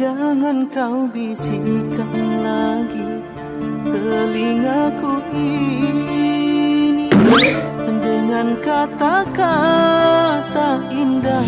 Jangan kau bisikkan lagi telingaku ini dengan kata-kata indah.